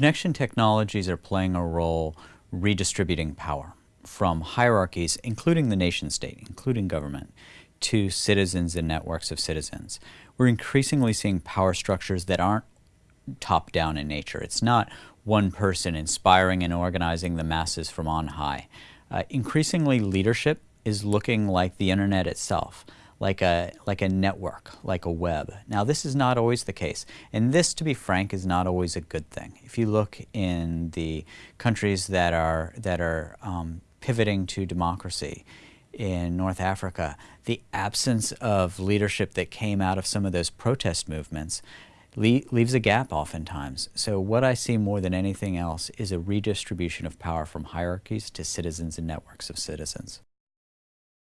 Connection technologies are playing a role redistributing power from hierarchies, including the nation state, including government, to citizens and networks of citizens. We're increasingly seeing power structures that aren't top down in nature. It's not one person inspiring and organizing the masses from on high. Uh, increasingly, leadership is looking like the internet itself, like a, like a network, like a web. Now, this is not always the case. And this, to be frank, is not always a good thing. If you look in the countries that are, that are um, pivoting to democracy, in North Africa, the absence of leadership that came out of some of those protest movements leaves a gap oftentimes. So what I see more than anything else is a redistribution of power from hierarchies to citizens and networks of citizens.